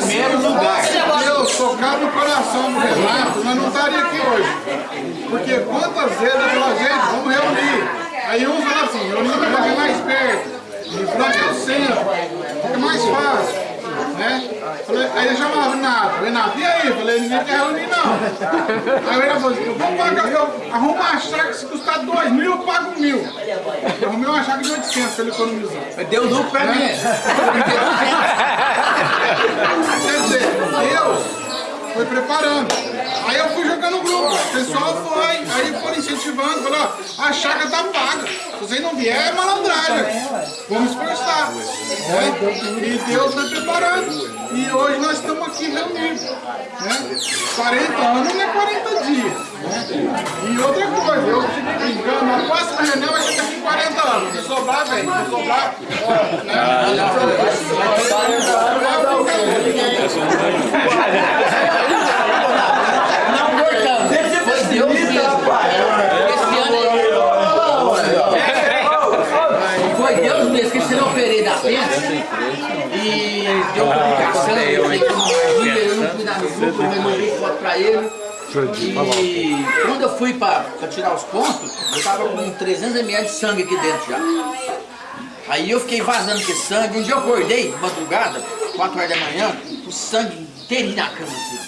primeiro lugar. se Deus tocar no coração do Renato, nós não estaria aqui hoje. Porque quantas vezes eu falo, gente, vamos reunir. Aí uns falam assim, reunir para fazer mais perto. E frente ao centro. Fica mais fácil. Né? Falei, aí ele chamava Renato, Renato, e aí? Falei, ninguém quer reunir não. Aí o Renato falou assim, eu vou pagar, eu arrumo uma chácara se custar dois mil, eu pago mil. Eu arrumei uma chácara de 800 para ele economizar. Deu lucro pra mim. Deus foi preparando. Aí eu fui jogando no grupo, o pessoal foi, aí foram incentivando, falou, ó, a chácara tá paga. Se você não vier, é malandragem. Vamos esforçar. Né? E Deus foi preparando. E hoje nós estamos aqui reunidos. Né? 40 anos não é 40 dias. Né? E outra coisa, eu fiquei brincando, a próxima reunião vai ser daqui 40 anos. Se sobrar, vem. Se sobrar, Não cortando. Foi Deus mesmo. Esse ano aí. Foi Deus mesmo, que esse ano eu operei da pena e deu complicação, eu falei que não ajuda, eu grupo, eu mandei foto pra ele. E quando eu fui pra, pra tirar os pontos, eu tava com 300 ml de sangue aqui dentro já. Aí eu fiquei vazando com esse sangue. Um dia eu acordei, de madrugada, 4 horas da manhã, o sangue inteirinho na cama assim.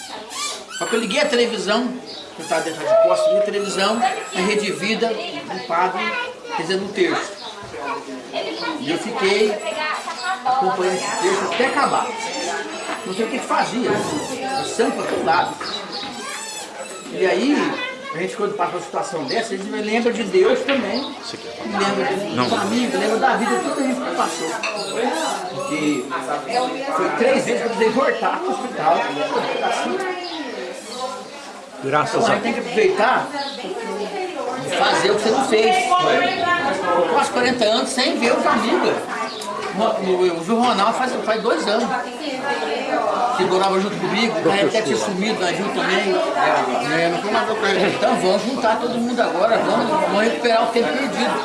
Só que eu liguei a televisão, que eu estava dentro de posto, liguei a televisão, a Rede Vida, um padre, fazendo um terço. E eu fiquei acompanhando esse terço até acabar. Não sei o que fazia, o sangue para todo lado. E aí, a gente quando passa uma situação dessa, a gente lembra de Deus também. Lembra dos amigos, lembra da vida, tudo a gente que passou. Porque foi três vezes que eu precisei voltar para o hospital. Graças então a a gente tem que aproveitar e fazer o que você não fez. Eu quase 40 anos sem ver os amigos. O Gil Ronaldo faz, faz dois anos. Que morava junto comigo, o cara até tinha sumido, nós juntos também. É, não foi mais com ele. Então vamos juntar todo mundo agora, vamos, vamos recuperar o tempo perdido.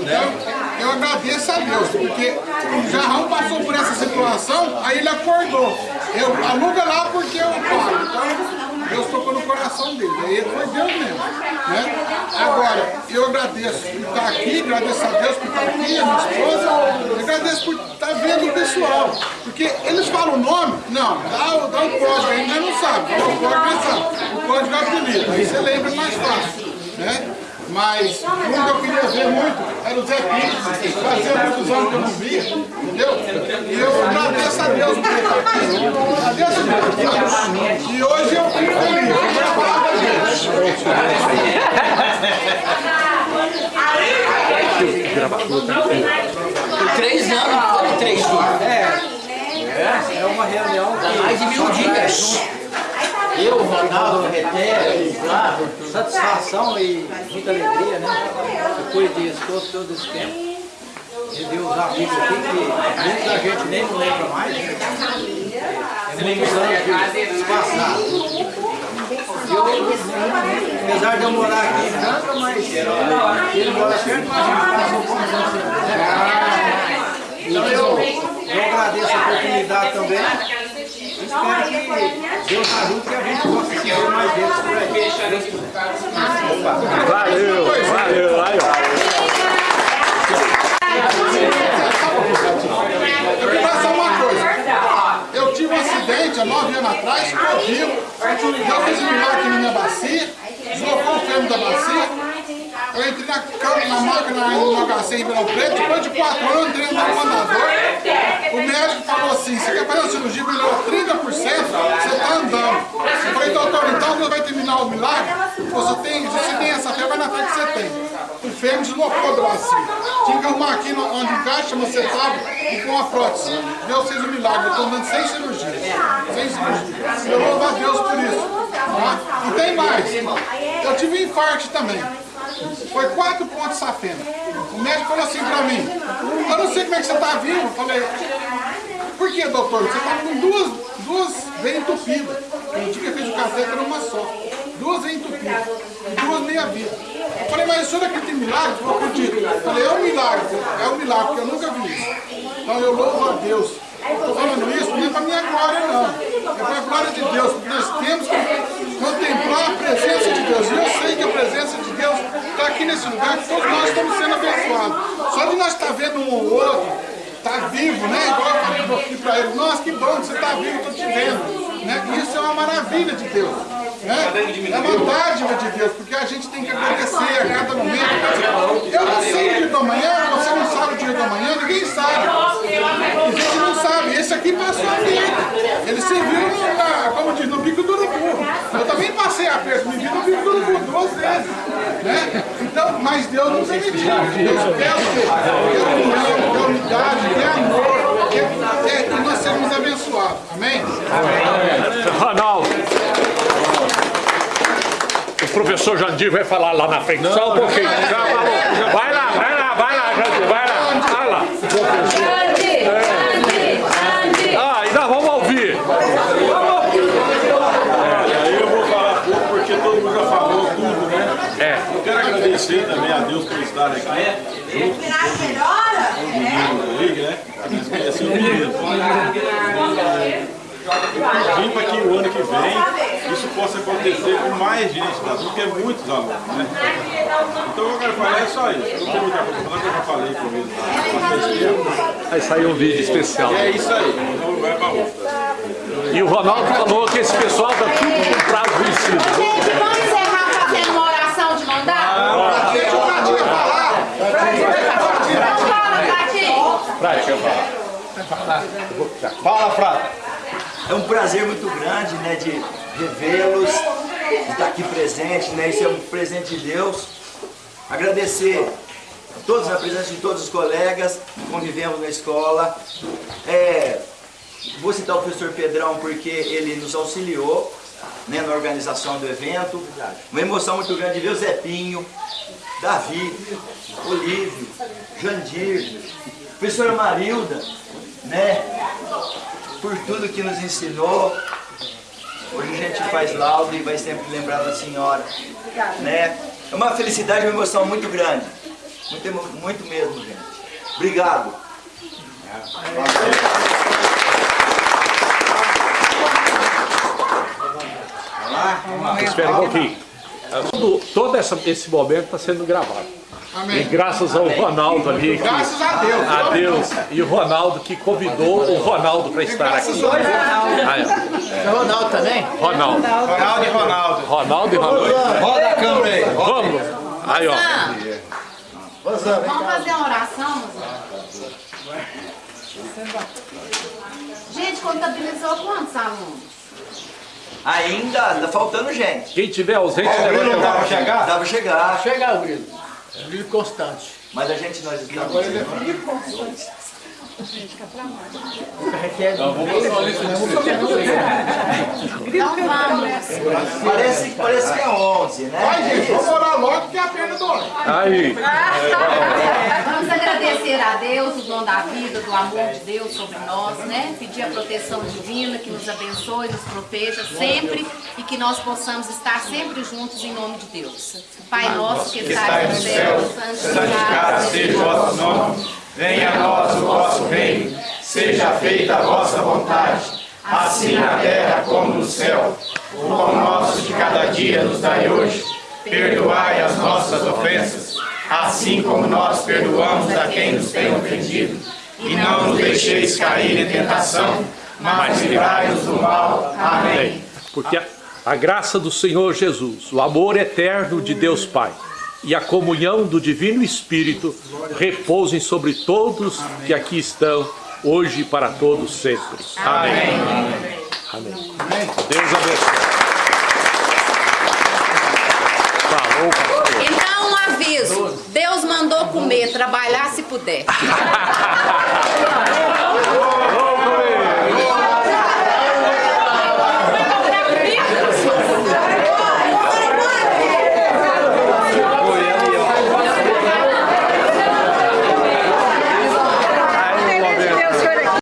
Então, eu agradeço a Deus, porque o Jarrão passou por essa situação, aí ele acordou. Eu aluga lá porque eu pago. Então, Deus tocou no coração dele. Aí foi Deus mesmo. Né? Agora, eu agradeço por estar aqui, agradeço a Deus por estar aqui, a minha esposa, agradeço por estar vendo o pessoal. Porque eles falam o nome, não, dá, dá o código, ainda não sabe, o código, ele sabe. O código é apelido, aí você lembra mais fácil. Né? Mas um que eu queria ver muito era o Zé Pires. Fazia muitos anos que eu não via, entendeu? E eu agradeço a Deus por ele estar aqui. Agradeço a Deus. E hoje eu fico feliz. Foi três anos, não foram três dias. É uma reunião Dá mais de mil dias. Eu, Ronaldo, o Reté, o Flávio, de satisfação e muita alegria, né? Depois disso, todo, todo esse tempo. Deus os amigos aqui que muita gente nem não lembra mais. né? É muitos anos de passar. Eu, apesar de eu morar aqui em Franca, mas ele mora perto, mas a gente passou quantos anos sem Então eu, eu agradeço a oportunidade também. Espero que Deus ajude que a gente possa se ver mais vezes por aí. Valeu, valeu, aí, ó. Eu queria falar uma coisa. Eu tive um acidente há nove anos atrás, ficou Eu fiz um aqui na minha bacia, deslocou o fêmur da bacia. Eu entrei na, ca- na máquina no HC em Ribeirão Preto, depois de quatro anos eu entrei no comandador. O médico falou assim, você quer fazer uma cirurgia, melhorou 30%, você está andando. Eu falei, doutor, quando vai terminar o milagre, você tem, você tem essa fé, vai na fé que você tem. O fêmur deslocou do bacia. Tinha que arrumar aqui no- onde encaixa, você sabe, e com a prótese. Deus fez o milagre, eu estou andando sem cirurgia. Sem cirurgia. Eu louvo a Deus por isso. Tá? E tem mais. Eu tive um infarto também. Foi quatro pontos safena. O médico falou assim, que você está vivo? Eu falei, por que, doutor? Você está com duas, duas veias entupidas. O dia que fez o café era uma só. Duas veias entupidas. E duas meia vida. Eu falei, mas o senhor acredita em milagre? Eu acredito. Eu falei, é um milagre. É um milagre, porque eu nunca vi isso. Então eu louvo a Deus. Estou falando isso não é para minha glória, não. É para a glória de Deus, porque nós temos que contemplar a presença de Deus. Eu sei que a presença de Deus está aqui nesse lugar, que todos nós estamos sendo abençoados. Só de nós estar vendo um ou outro, estar tá vivo, né? Igual eu falei aqui para ele, nossa, que bom que você está vivo, estou te vendo. Né? Isso é uma maravilha de Deus. Né? É uma dádiva de Deus, porque a gente tem que agradecer a cada momento. Eu não sei o dia da manhã, você não sabe o dia da manhã, ninguém sabe. A gente não sabe. Esse aqui passou a vida. Ele serviu, na, como diz, no bico do urubu. Eu também passei a perto, me vi no bico do urubu duas vezes. Né? Então, mas Deus não permitiu. Deus quer o quê? Quer união, quer unidade, quer amor, quer que nós sermos abençoados. Amém? Amém. Ronaldo o professor Jandir vai falar lá na frente. Não, Só um pouquinho. Já falou. Vai lá, vai lá, vai lá, Jandir, vai lá. Vai lá. Jandir, Jandir, Jandir. Ah, ainda vamos ouvir. É, aí eu vou falar pouco porque todo mundo já falou tudo, né? É. Eu quero agradecer também a Deus por estar aqui. Junto com todo mundo aí, né? Esse é o menino. Vim para que o ano que vem isso possa acontecer com mais gente, tá? porque é muitos alunos, né? Então eu quero falar é só isso. Eu não tenho muita coisa para falar, eu já falei com eles. Vai sair um vídeo especial. É isso aí, então vai para outra. E o Ronaldo falou que esse pessoal tá tudo com prazo vencido. Gente, vamos encerrar fazendo uma oração de mandar? Deixa o Pratinho falar. Então fala, Pratinho. Prática, fala. Fala, Prata. É um prazer muito grande né, de revê-los, de estar aqui presente, né, isso é um presente de Deus. Agradecer a todos, a presença de todos os colegas que convivemos na escola. É, vou citar o professor Pedrão porque ele nos auxiliou né, na organização do evento. Uma emoção muito grande de ver o Zepinho, Davi, Olívio, Jandir, professora Marilda, né? Por tudo que nos ensinou. Hoje a gente faz laudo e vai sempre lembrar da senhora. Né? É uma felicidade uma emoção muito grande. Muito, muito mesmo, gente. Obrigado. Espera um pouquinho. Todo, todo essa, esse momento está sendo gravado. Amém. E graças ao Ronaldo ali. Que, graças a Deus. A Deus. E o Ronaldo que convidou o Ronaldo para estar aqui. Ah, é. é Ronaldo também? Ronaldo. Ronaldo e Ronaldo. Ronaldo e Ronaldo. Roda a câmera aí. Vamos. Aí, ó. Vamos fazer uma oração, Gente, contabilizou quantos alunos? Ainda, tá faltando gente. Quem tiver ausente, o Grilo dá para chegar? Dá chegar. Chegar, Grilo. Grilo constante. Mas a gente, nós estamos... Agora ele é constante. Parece, parece que é 11, né? Vai, gente, vamos orar logo que a perna dói. Aí. Vamos agradecer a Deus o dom da vida, do amor de Deus sobre nós, né? Pedir a proteção divina, que nos abençoe, nos proteja sempre e que nós possamos estar sempre juntos em nome de Deus. Pai nosso que está no céu, santificado seja o vosso nome. Venha a nós o vosso reino, seja feita a vossa vontade, assim na terra como no céu. O pão nosso de cada dia nos dai hoje. Perdoai as nossas ofensas, assim como nós perdoamos a quem nos tem ofendido. E não nos deixeis cair em tentação, mas livrai-nos do mal. Amém. Porque a, a graça do Senhor Jesus, o amor eterno de Deus Pai, e a comunhão do Divino Espírito repousem sobre todos que aqui estão, hoje e para todos sempre. Amém. Amém. Amém. Deus abençoe. Então, um aviso. Deus mandou comer, trabalhar se puder.